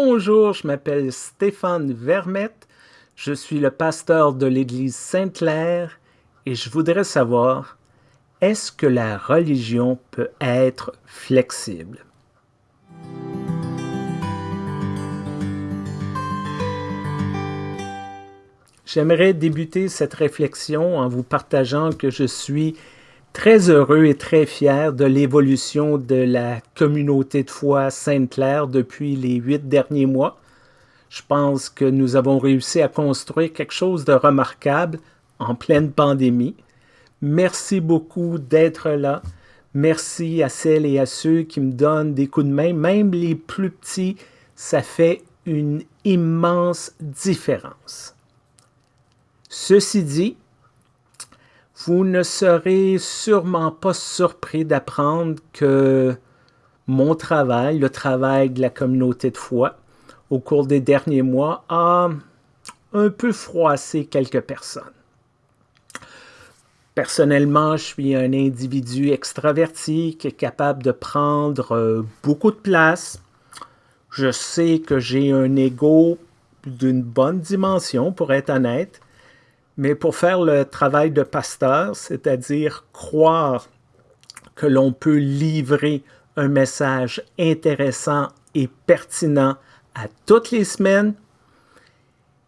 Bonjour, je m'appelle Stéphane Vermette, je suis le pasteur de l'Église Sainte-Claire et je voudrais savoir, est-ce que la religion peut être flexible? J'aimerais débuter cette réflexion en vous partageant que je suis très heureux et très fier de l'évolution de la communauté de foi Sainte-Claire depuis les huit derniers mois. Je pense que nous avons réussi à construire quelque chose de remarquable en pleine pandémie. Merci beaucoup d'être là. Merci à celles et à ceux qui me donnent des coups de main, même les plus petits, ça fait une immense différence. Ceci dit, vous ne serez sûrement pas surpris d'apprendre que mon travail, le travail de la communauté de foi, au cours des derniers mois, a un peu froissé quelques personnes. Personnellement, je suis un individu extraverti qui est capable de prendre euh, beaucoup de place. Je sais que j'ai un ego d'une bonne dimension, pour être honnête, mais pour faire le travail de pasteur, c'est-à-dire croire que l'on peut livrer un message intéressant et pertinent à toutes les semaines,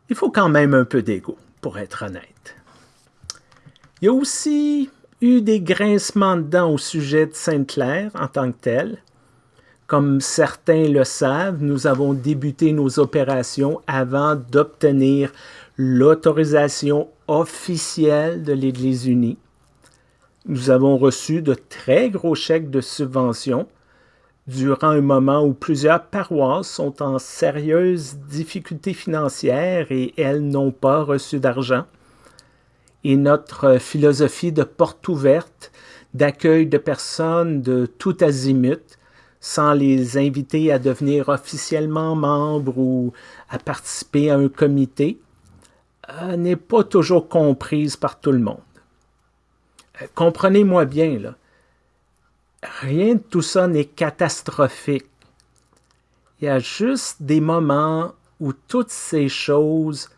il faut quand même un peu d'ego, pour être honnête. Il y a aussi eu des grincements de dents au sujet de Sainte-Claire en tant que tel. Comme certains le savent, nous avons débuté nos opérations avant d'obtenir l'autorisation officielle de l'Église unie. Nous avons reçu de très gros chèques de subvention durant un moment où plusieurs paroisses sont en sérieuse difficulté financière et elles n'ont pas reçu d'argent. Et notre philosophie de porte ouverte, d'accueil de personnes de tout azimut, sans les inviter à devenir officiellement membres ou à participer à un comité, n'est pas toujours comprise par tout le monde. Euh, comprenez-moi bien, là. rien de tout ça n'est catastrophique. Il y a juste des moments où toutes ces choses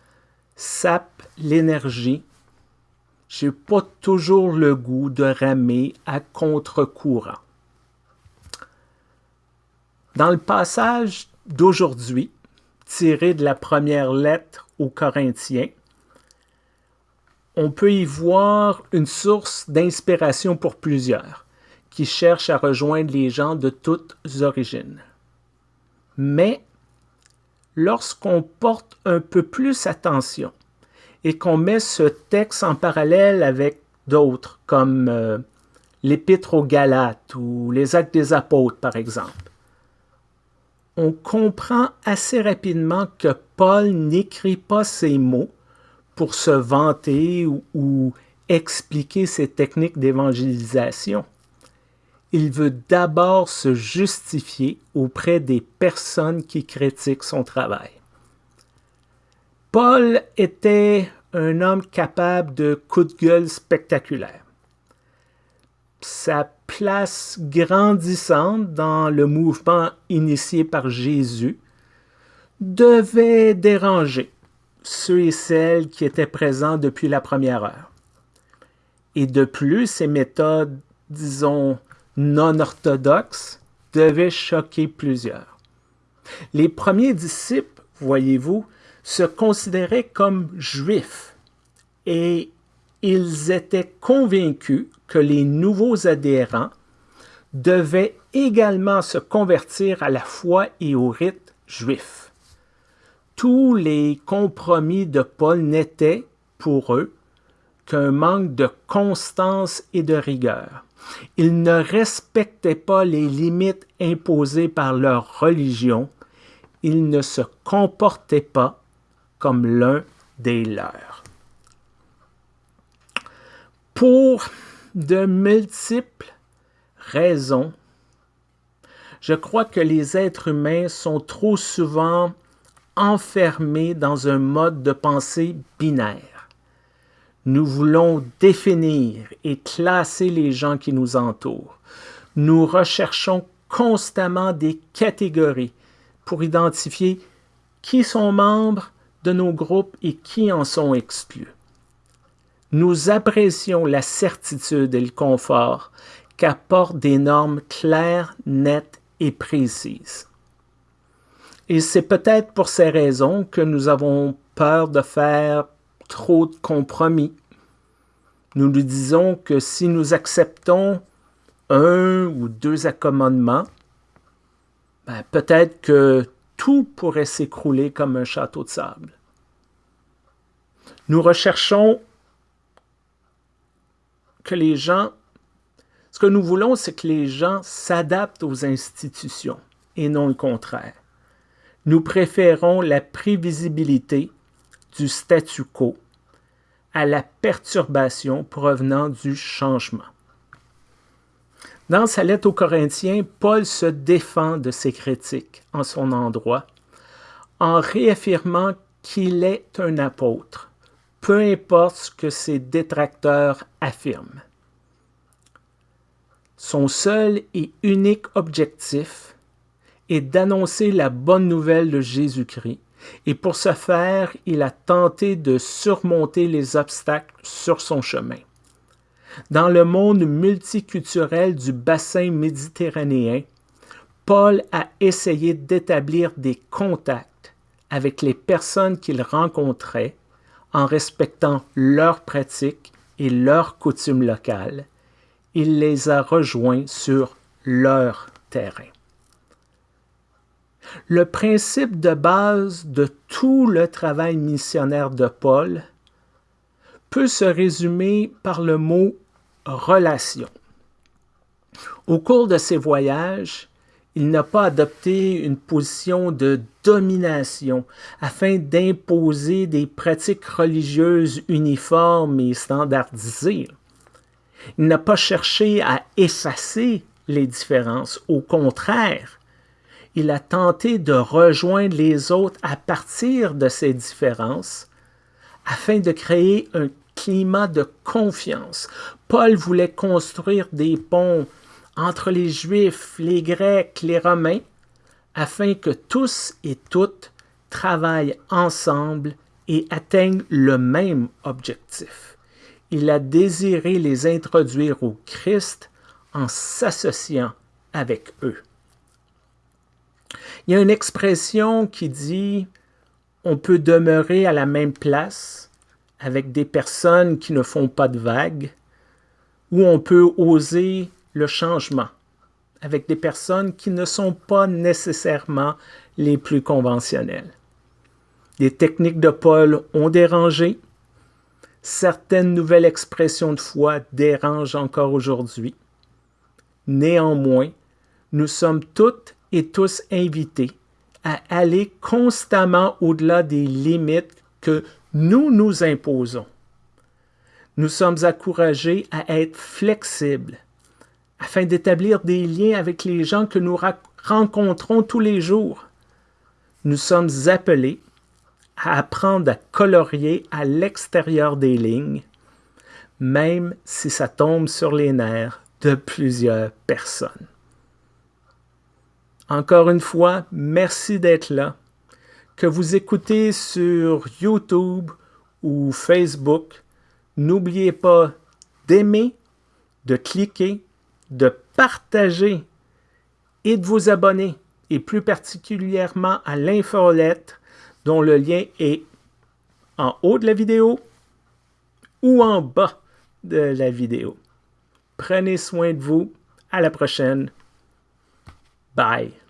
sapent l'énergie. J'ai pas toujours le goût de ramer à contre-courant. Dans le passage d'aujourd'hui, tiré de la première lettre aux Corinthiens, on peut y voir une source d'inspiration pour plusieurs qui cherchent à rejoindre les gens de toutes origines. Mais lorsqu'on porte un peu plus attention et qu'on met ce texte en parallèle avec d'autres comme euh, l'Épître aux Galates ou les Actes des Apôtres par exemple, on comprend assez rapidement que Paul n'écrit pas ces mots pour se vanter ou, expliquer ses techniques d'évangélisation. Il veut d'abord se justifier auprès des personnes qui critiquent son travail. Paul était un homme capable de coups de gueule spectaculaires. Sa place grandissante dans le mouvement initié par Jésus devait déranger ceux et celles qui étaient présents depuis la première heure. Et de plus, ces méthodes, disons, non orthodoxes, devaient choquer plusieurs. Les premiers disciples, voyez-vous, se considéraient comme juifs et ils étaient convaincus que les nouveaux adhérents devaient également se convertir à la foi et au rite juif tous les compromis de Paul n'étaient, pour eux, qu'un manque de constance et de rigueur. Ils ne respectaient pas les limites imposées par leur religion. Ils ne se comportaient pas comme l'un des leurs. Pour de multiples raisons, je crois que les êtres humains sont trop souvent enfermés dans un mode de pensée binaire. Nous voulons définir et classer les gens qui nous entourent. Nous recherchons constamment des catégories, pour identifier qui sont membres de nos groupes et qui en sont exclus. Nous apprécions la certitude et le confort qu'apportent des normes claires, nettes et précises. Et c'est peut-être pour ces raisons que nous avons peur de faire trop de compromis. Nous nous disons que si nous acceptons un ou deux accommodements, ben, peut-être que tout pourrait s'écrouler comme un château de sable. Nous recherchons que les gens, ce que nous voulons, c'est que les gens s'adaptent aux institutions et non le contraire. Nous préférons la prévisibilité du statu quo à la perturbation provenant du changement. Dans sa lettre aux Corinthiens, Paul se défend de ses critiques en son endroit en réaffirmant qu'il est un apôtre, peu importe ce que ses détracteurs affirment. Son seul et unique objectif est d'annoncer la bonne nouvelle de Jésus-Christ, et pour ce faire, il a tenté de surmonter les obstacles sur son chemin. Dans le monde multiculturel du bassin méditerranéen, Paul a essayé d'établir des contacts avec les personnes qu'il rencontrait en respectant leurs pratiques et leurs coutumes locales. Il les a rejoints sur leur terrain. Le principe de base de tout le travail missionnaire de Paul peut se résumer par le mot relation. Au cours de ses voyages, il n'a pas adopté une position de domination afin d'imposer des pratiques religieuses uniformes et standardisées. Il n'a pas cherché à effacer les différences. Au contraire, il a tenté de rejoindre les autres à partir de ces différences afin de créer un climat de confiance. Paul voulait construire des ponts entre les Juifs, les Grecs, les Romains, afin que tous et toutes travaillent ensemble et atteignent le même objectif. Il a désiré les introduire au Christ en s'associant avec eux. Il y a une expression qui dit on peut demeurer à la même place avec des personnes qui ne font pas de vagues, ou on peut oser le changement avec des personnes qui ne sont pas nécessairement les plus conventionnelles. Les techniques de Paul ont dérangé. Certaines nouvelles expressions de foi dérangent encore aujourd'hui. Néanmoins, nous sommes toutes tous invités à aller constamment au-delà des limites que nous nous imposons. Nous sommes encouragés à être flexibles afin d'établir des liens avec les gens que nous rencontrons tous les jours. Nous sommes appelés à apprendre à colorier à l'extérieur des lignes, même si ça tombe sur les nerfs de plusieurs personnes. Encore une fois, merci d'être là. Que vous écoutez sur YouTube ou Facebook, n'oubliez pas d'aimer, de cliquer, de partager et de vous abonner, et plus particulièrement à l'infolettre dont le lien est en haut de la vidéo ou en bas de la vidéo. Prenez soin de vous. À la prochaine. Bye.